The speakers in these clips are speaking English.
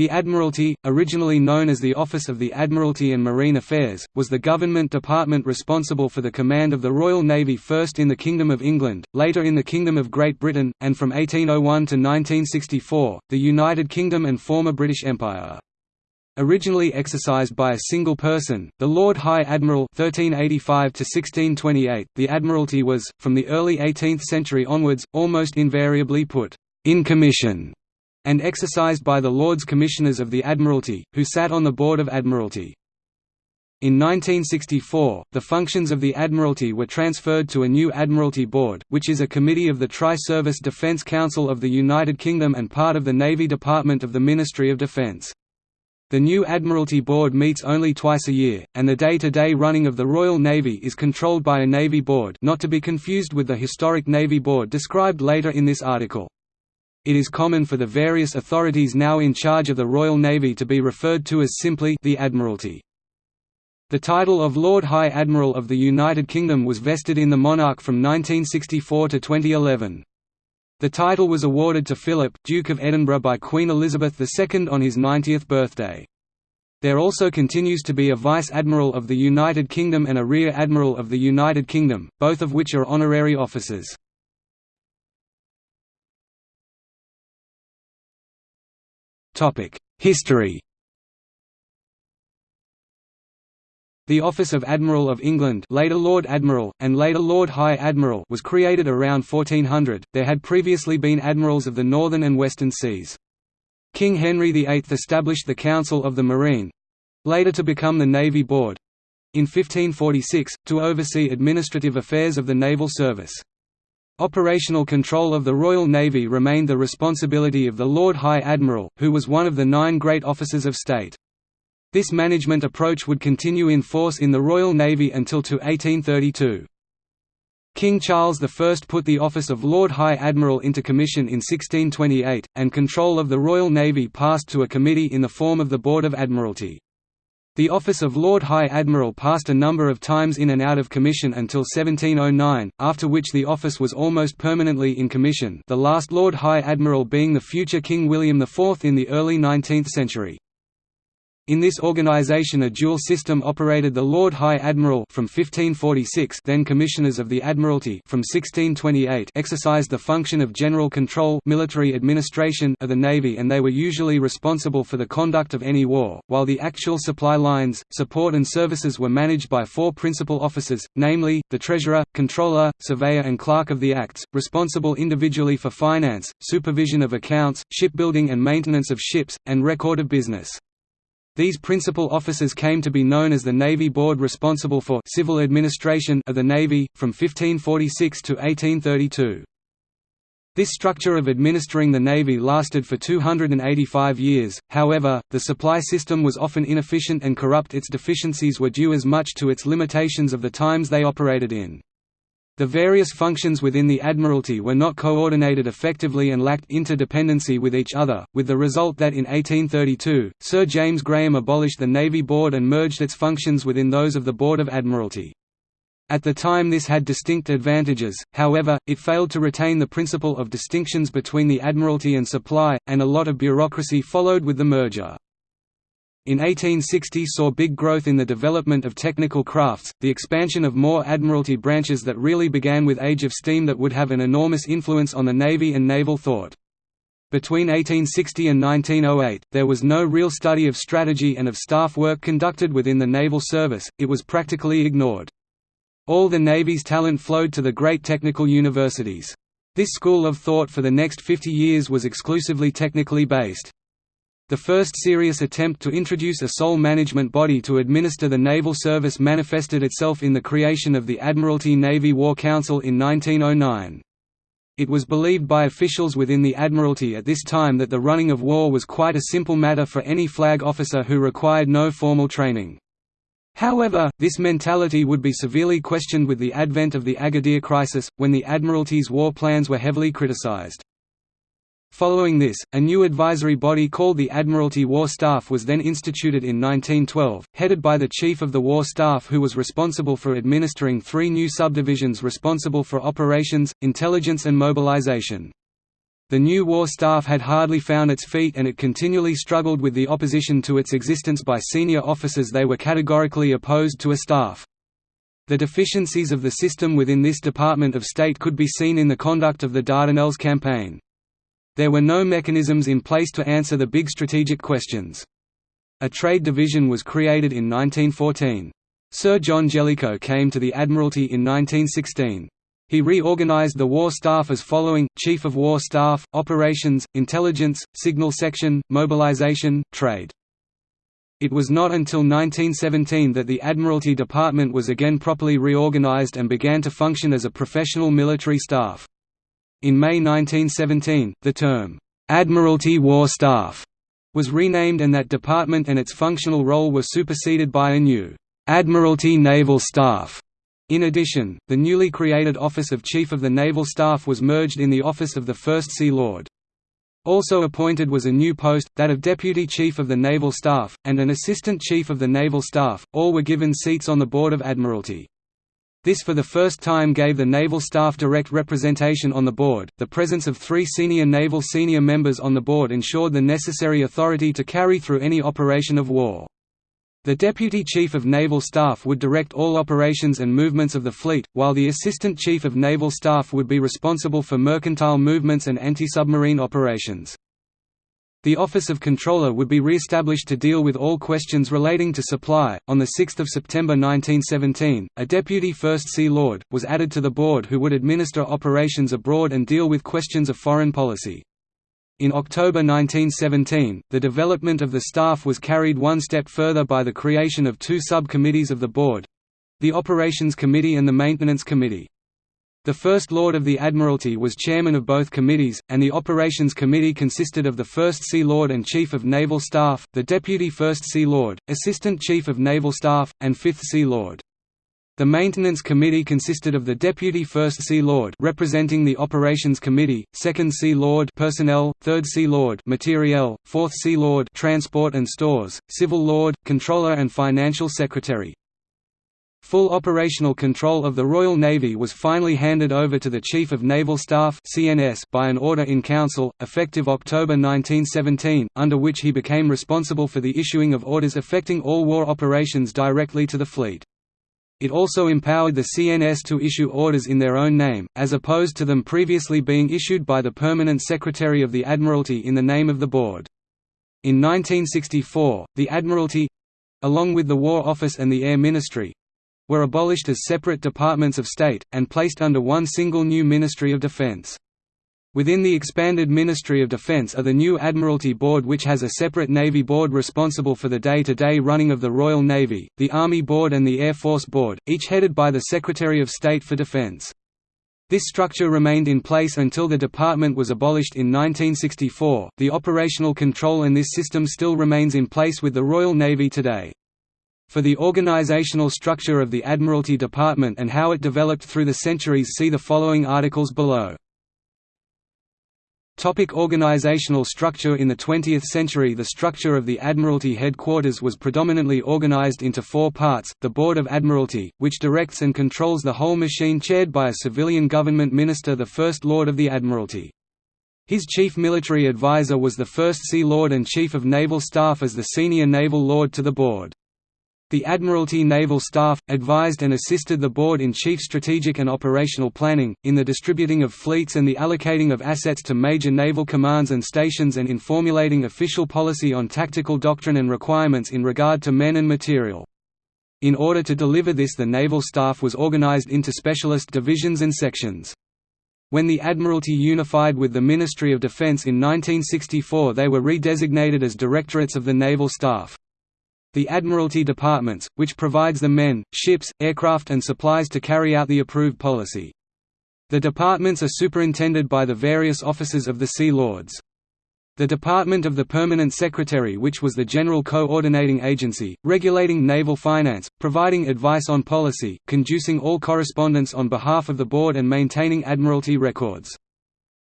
The Admiralty, originally known as the Office of the Admiralty and Marine Affairs, was the government department responsible for the command of the Royal Navy first in the Kingdom of England, later in the Kingdom of Great Britain, and from 1801 to 1964, the United Kingdom and former British Empire. Originally exercised by a single person, the Lord High Admiral 1385 the Admiralty was, from the early 18th century onwards, almost invariably put in commission and exercised by the Lords Commissioners of the Admiralty, who sat on the Board of Admiralty. In 1964, the functions of the Admiralty were transferred to a new Admiralty Board, which is a committee of the Tri-Service Defence Council of the United Kingdom and part of the Navy Department of the Ministry of Defence. The new Admiralty Board meets only twice a year, and the day-to-day -day running of the Royal Navy is controlled by a Navy Board not to be confused with the historic Navy Board described later in this article. It is common for the various authorities now in charge of the Royal Navy to be referred to as simply the Admiralty. The title of Lord High Admiral of the United Kingdom was vested in the monarch from 1964 to 2011. The title was awarded to Philip, Duke of Edinburgh by Queen Elizabeth II on his 90th birthday. There also continues to be a Vice Admiral of the United Kingdom and a Rear Admiral of the United Kingdom, both of which are honorary officers. History The office of Admiral of England later Lord Admiral, and later Lord High Admiral was created around 1400, there had previously been admirals of the northern and western seas. King Henry VIII established the Council of the Marine—later to become the Navy Board—in 1546, to oversee administrative affairs of the naval service. Operational control of the Royal Navy remained the responsibility of the Lord High Admiral, who was one of the nine great officers of state. This management approach would continue in force in the Royal Navy until to 1832. King Charles I put the office of Lord High Admiral into commission in 1628, and control of the Royal Navy passed to a committee in the form of the Board of Admiralty. The office of Lord High Admiral passed a number of times in and out of commission until 1709, after which the office was almost permanently in commission the last Lord High Admiral being the future King William IV in the early 19th century. In this organization a dual system operated the Lord High Admiral from 1546 then Commissioners of the Admiralty from 1628 exercised the function of general control military administration of the Navy and they were usually responsible for the conduct of any war, while the actual supply lines, support and services were managed by four principal officers, namely, the Treasurer, Controller, Surveyor and Clerk of the Acts, responsible individually for finance, supervision of accounts, shipbuilding and maintenance of ships, and record of business. These principal officers came to be known as the Navy Board responsible for civil administration of the Navy, from 1546 to 1832. This structure of administering the Navy lasted for 285 years, however, the supply system was often inefficient and corrupt its deficiencies were due as much to its limitations of the times they operated in. The various functions within the Admiralty were not coordinated effectively and lacked interdependency with each other, with the result that in 1832, Sir James Graham abolished the Navy Board and merged its functions within those of the Board of Admiralty. At the time this had distinct advantages, however, it failed to retain the principle of distinctions between the Admiralty and supply, and a lot of bureaucracy followed with the merger. In 1860 saw big growth in the development of technical crafts, the expansion of more Admiralty branches that really began with Age of Steam that would have an enormous influence on the Navy and naval thought. Between 1860 and 1908, there was no real study of strategy and of staff work conducted within the naval service, it was practically ignored. All the Navy's talent flowed to the great technical universities. This school of thought for the next 50 years was exclusively technically based. The first serious attempt to introduce a sole management body to administer the naval service manifested itself in the creation of the Admiralty Navy War Council in 1909. It was believed by officials within the Admiralty at this time that the running of war was quite a simple matter for any flag officer who required no formal training. However, this mentality would be severely questioned with the advent of the Agadir crisis, when the Admiralty's war plans were heavily criticized. Following this, a new advisory body called the Admiralty War Staff was then instituted in 1912, headed by the Chief of the War Staff who was responsible for administering three new subdivisions responsible for operations, intelligence and mobilization. The new war staff had hardly found its feet and it continually struggled with the opposition to its existence by senior officers they were categorically opposed to a staff. The deficiencies of the system within this Department of State could be seen in the conduct of the Dardanelles campaign. There were no mechanisms in place to answer the big strategic questions. A trade division was created in 1914. Sir John Jellicoe came to the Admiralty in 1916. He reorganized the War Staff as following, Chief of War Staff, Operations, Intelligence, Signal Section, Mobilization, Trade. It was not until 1917 that the Admiralty Department was again properly reorganized and began to function as a professional military staff. In May 1917, the term, "'Admiralty War Staff' was renamed and that department and its functional role were superseded by a new, "'Admiralty Naval Staff' In addition, the newly created Office of Chief of the Naval Staff was merged in the office of the First Sea Lord. Also appointed was a new post, that of Deputy Chief of the Naval Staff, and an Assistant Chief of the Naval Staff, all were given seats on the Board of Admiralty. This for the first time gave the Naval Staff direct representation on the board. The presence of three senior naval senior members on the board ensured the necessary authority to carry through any operation of war. The Deputy Chief of Naval Staff would direct all operations and movements of the fleet, while the Assistant Chief of Naval Staff would be responsible for mercantile movements and anti-submarine operations. The Office of Controller would be re-established to deal with all questions relating to supply. On 6 September 1917, a Deputy First Sea Lord, was added to the board who would administer operations abroad and deal with questions of foreign policy. In October 1917, the development of the staff was carried one step further by the creation of two sub-committees of the board—the Operations Committee and the Maintenance Committee. The First Lord of the Admiralty was chairman of both committees, and the Operations Committee consisted of the First Sea Lord and Chief of Naval Staff, the Deputy First Sea Lord, Assistant Chief of Naval Staff, and Fifth Sea Lord. The Maintenance Committee consisted of the Deputy First Sea Lord representing the Operations Committee, Second Sea Lord Personnel, Third Sea Lord Materiel, Fourth Sea Lord Transport and Stores, Civil Lord, Controller and Financial Secretary. Full operational control of the Royal Navy was finally handed over to the Chief of Naval Staff by an order in Council, effective October 1917, under which he became responsible for the issuing of orders affecting all war operations directly to the fleet. It also empowered the CNS to issue orders in their own name, as opposed to them previously being issued by the Permanent Secretary of the Admiralty in the name of the Board. In 1964, the Admiralty—along with the War Office and the Air Ministry—were abolished as separate departments of state, and placed under one single new Ministry of Defence. Within the expanded Ministry of Defence are the new Admiralty Board which has a separate Navy Board responsible for the day-to-day -day running of the Royal Navy, the Army Board and the Air Force Board, each headed by the Secretary of State for Defence. This structure remained in place until the department was abolished in 1964. The operational control in this system still remains in place with the Royal Navy today. For the organizational structure of the Admiralty Department and how it developed through the centuries see the following articles below. Topic organizational structure In the 20th century the structure of the Admiralty headquarters was predominantly organized into four parts, the Board of Admiralty, which directs and controls the whole machine chaired by a civilian government minister the First Lord of the Admiralty. His chief military advisor was the First Sea Lord and Chief of Naval Staff as the senior naval lord to the board. The Admiralty Naval Staff, advised and assisted the Board in chief strategic and operational planning, in the distributing of fleets and the allocating of assets to major naval commands and stations and in formulating official policy on tactical doctrine and requirements in regard to men and material. In order to deliver this the naval staff was organized into specialist divisions and sections. When the Admiralty unified with the Ministry of Defence in 1964 they were redesignated as Directorates of the Naval Staff. The Admiralty Departments, which provides the men, ships, aircraft and supplies to carry out the approved policy. The departments are superintended by the various officers of the Sea Lords. The Department of the Permanent Secretary which was the general coordinating agency, regulating naval finance, providing advice on policy, conducing all correspondence on behalf of the Board and maintaining Admiralty records.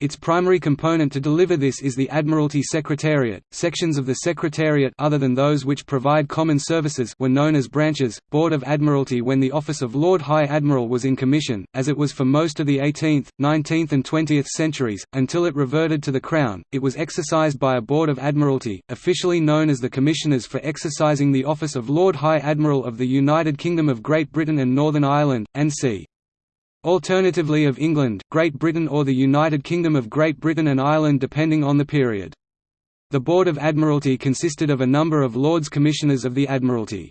Its primary component to deliver this is the Admiralty Secretariat. Sections of the Secretariat other than those which provide common services were known as branches. Board of Admiralty when the office of Lord High Admiral was in commission, as it was for most of the 18th, 19th and 20th centuries, until it reverted to the Crown, it was exercised by a Board of Admiralty, officially known as the Commissioners for exercising the office of Lord High Admiral of the United Kingdom of Great Britain and Northern Ireland, and c. Alternatively of England, Great Britain or the United Kingdom of Great Britain and Ireland depending on the period. The Board of Admiralty consisted of a number of Lords Commissioners of the Admiralty.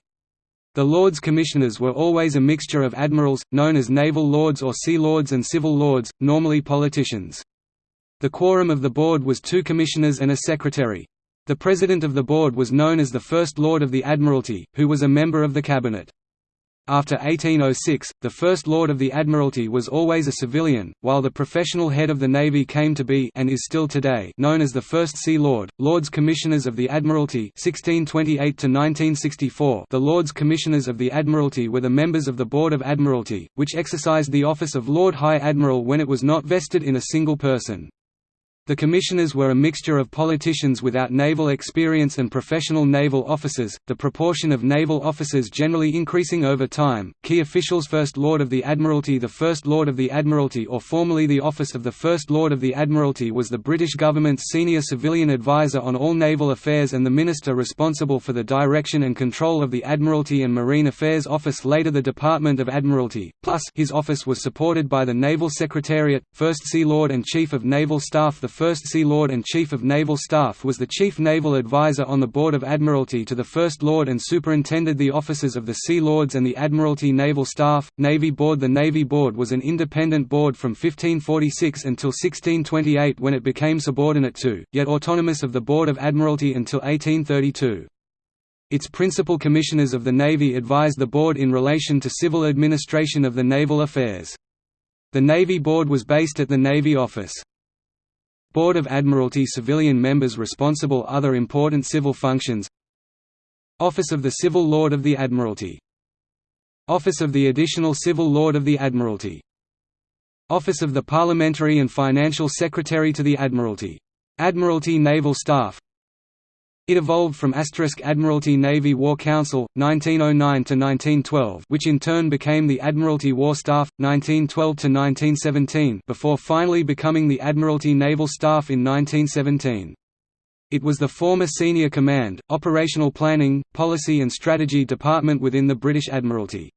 The Lords Commissioners were always a mixture of admirals, known as naval lords or sea lords and civil lords, normally politicians. The quorum of the board was two commissioners and a secretary. The president of the board was known as the First Lord of the Admiralty, who was a member of the cabinet. After 1806, the First Lord of the Admiralty was always a civilian, while the professional head of the Navy came to be and is still today known as the First Sea Lord. Lords Commissioners of the Admiralty 1628 1964. The Lords Commissioners of the Admiralty were the members of the Board of Admiralty, which exercised the office of Lord High Admiral when it was not vested in a single person. The commissioners were a mixture of politicians without naval experience and professional naval officers, the proportion of naval officers generally increasing over time. Key officials First Lord of the Admiralty. The First Lord of the Admiralty or formerly the office of the First Lord of the Admiralty was the British government's senior civilian advisor on all naval affairs and the minister responsible for the direction and control of the Admiralty and Marine Affairs Office later the Department of Admiralty, plus his office was supported by the Naval Secretariat, First Sea Lord and Chief of Naval Staff. The First Sea Lord and Chief of Naval Staff was the Chief Naval Advisor on the Board of Admiralty to the First Lord and superintended the offices of the Sea Lords and the Admiralty Naval Staff. Navy Board The Navy Board was an independent board from 1546 until 1628 when it became subordinate to, yet autonomous of the Board of Admiralty until 1832. Its principal commissioners of the Navy advised the Board in relation to civil administration of the naval affairs. The Navy Board was based at the Navy Office. Board of Admiralty civilian members responsible Other important civil functions. Office of the Civil Lord of the Admiralty. Office of the Additional Civil Lord of the Admiralty. Office of the Parliamentary and Financial Secretary to the Admiralty. Admiralty Naval Staff it evolved from asterisk Admiralty Navy War Council, 1909–1912 which in turn became the Admiralty War Staff, 1912–1917 before finally becoming the Admiralty Naval Staff in 1917. It was the former Senior Command, Operational Planning, Policy and Strategy Department within the British Admiralty.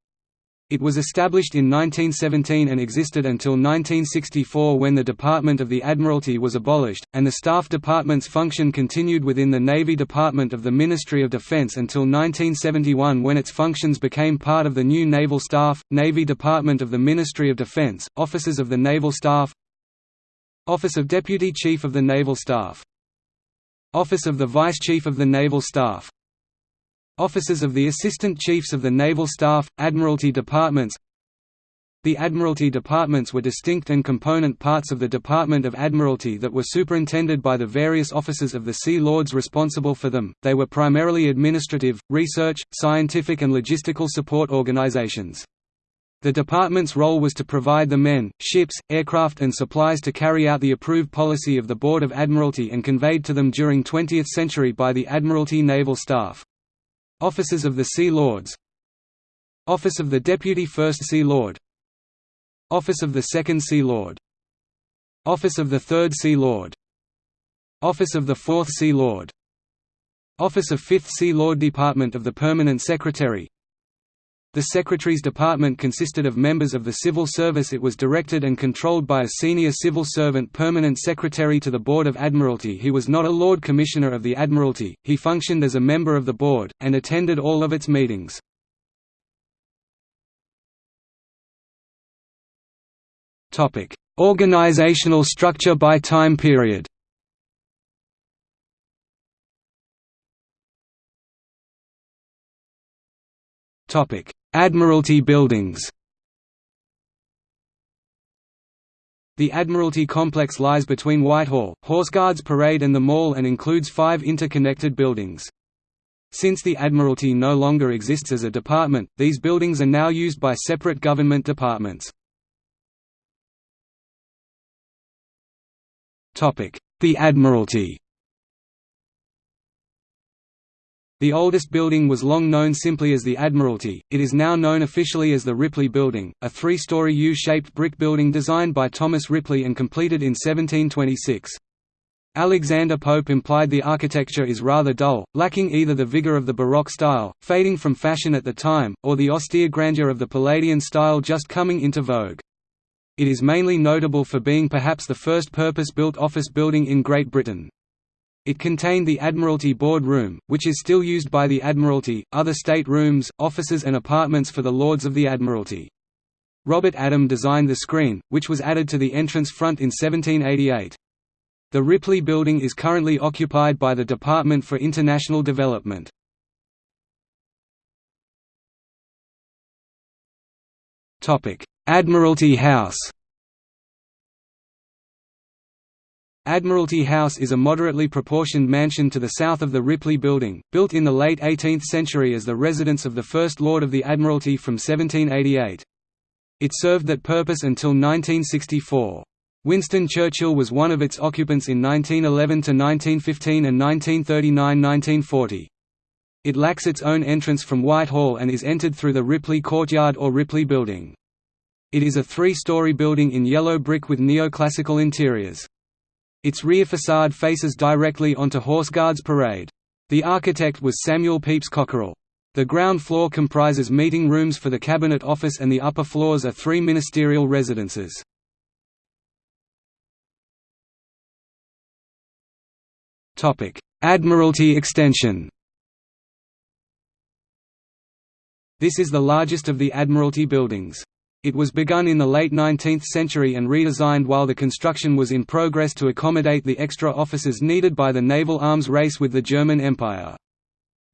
It was established in 1917 and existed until 1964 when the Department of the Admiralty was abolished, and the Staff Department's function continued within the Navy Department of the Ministry of Defense until 1971 when its functions became part of the new Naval Staff, Navy Department of the Ministry of Defense, Officers of the Naval Staff Office of Deputy Chief of the Naval Staff Office of the Vice Chief of the Naval Staff Offices of the Assistant Chiefs of the Naval Staff, Admiralty Departments The Admiralty Departments were distinct and component parts of the Department of Admiralty that were superintended by the various officers of the Sea Lords responsible for them, they were primarily administrative, research, scientific and logistical support organizations. The department's role was to provide the men, ships, aircraft and supplies to carry out the approved policy of the Board of Admiralty and conveyed to them during 20th century by the Admiralty Naval Staff. Officers of the Sea Lords. Office of the Deputy First Sea Lord. Office of the Second Sea Lord. Office of the Third Sea Lord. Office of the Fourth Sea Lord. Office of Fifth Sea Lord Department of the Permanent Secretary The Secretary's department consisted of members of the civil service it was directed and controlled by a senior civil servant permanent secretary to the Board of Admiralty he was not a Lord Commissioner of the Admiralty, he functioned as a member of the board, and attended all of its meetings. Organizational structure by time period Admiralty buildings The Admiralty complex lies between Whitehall, Horseguards Parade and the Mall and includes five interconnected buildings. Since the Admiralty no longer exists as a department, these buildings are now used by separate government departments. The Admiralty The oldest building was long known simply as the Admiralty, it is now known officially as the Ripley Building, a three-story U-shaped brick building designed by Thomas Ripley and completed in 1726. Alexander Pope implied the architecture is rather dull, lacking either the vigor of the Baroque style, fading from fashion at the time, or the austere grandeur of the Palladian style just coming into vogue. It is mainly notable for being perhaps the first purpose-built office building in Great Britain. It contained the Admiralty Board Room, which is still used by the Admiralty, other state rooms, offices and apartments for the Lords of the Admiralty. Robert Adam designed the screen, which was added to the entrance front in 1788. The Ripley Building is currently occupied by the Department for International Development. Admiralty House Admiralty House is a moderately proportioned mansion to the south of the Ripley Building, built in the late 18th century as the residence of the First Lord of the Admiralty from 1788. It served that purpose until 1964. Winston Churchill was one of its occupants in 1911–1915 and 1939–1940. It lacks its own entrance from Whitehall and is entered through the Ripley Courtyard or Ripley Building. It is a three-story building in yellow brick with neoclassical interiors. Its rear facade faces directly onto Horse Guards Parade. The architect was Samuel Pepys Cockerell. The ground floor comprises meeting rooms for the Cabinet Office and the upper floors are three ministerial residences. Admiralty extension This is the largest of the Admiralty buildings. It was begun in the late 19th century and redesigned while the construction was in progress to accommodate the extra offices needed by the naval arms race with the German Empire.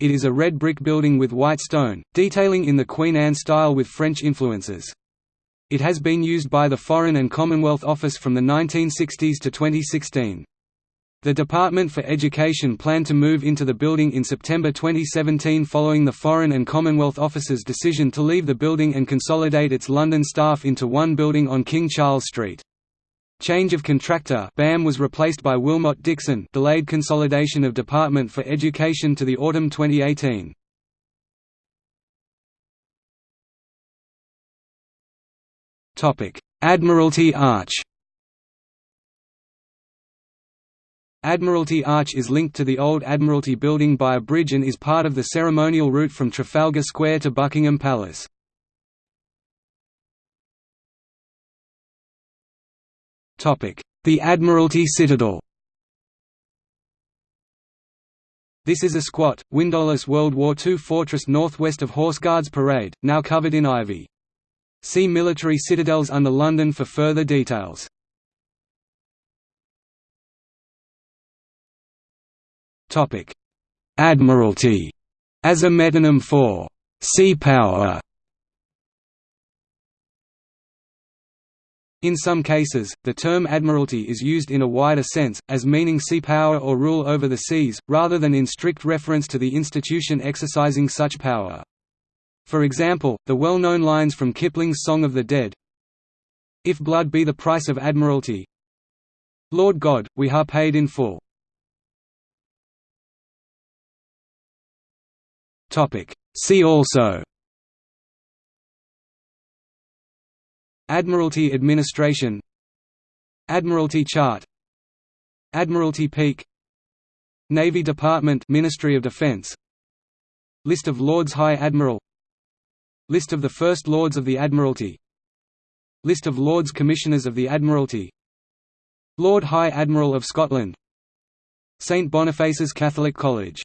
It is a red brick building with white stone, detailing in the Queen Anne style with French influences. It has been used by the Foreign and Commonwealth Office from the 1960s to 2016. The Department for Education planned to move into the building in September 2017 following the Foreign and Commonwealth Office's decision to leave the building and consolidate its London staff into one building on King Charles Street. Change of contractor BAM was replaced by Willmott Dixon delayed consolidation of Department for Education to the autumn 2018. Admiralty Arch Admiralty Arch is linked to the old Admiralty Building by a bridge and is part of the ceremonial route from Trafalgar Square to Buckingham Palace. The Admiralty Citadel This is a squat, windowless World War II fortress northwest of Horse Guards Parade, now covered in ivy. See military citadels under London for further details. Admiralty as a metonym for sea power. In some cases, the term admiralty is used in a wider sense, as meaning sea power or rule over the seas, rather than in strict reference to the institution exercising such power. For example, the well-known lines from Kipling's Song of the Dead If blood be the price of admiralty Lord God, we ha paid in full See also. Admiralty Administration. Admiralty Chart. Admiralty Peak. Navy Department Ministry of Defense. List of Lords High Admiral. List of the First Lords of the Admiralty. List of Lords Commissioners of the Admiralty. Lord High Admiral of Scotland. St Boniface's Catholic College